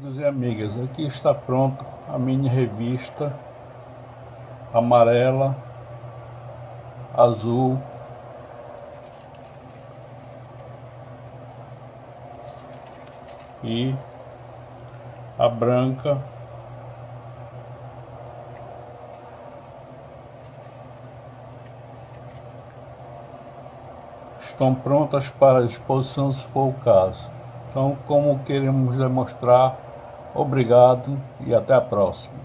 Amigos e amigas, aqui está pronto a mini revista amarela, azul e a branca estão prontas para exposição se for o caso. Então, como queremos demonstrar, obrigado e até a próxima.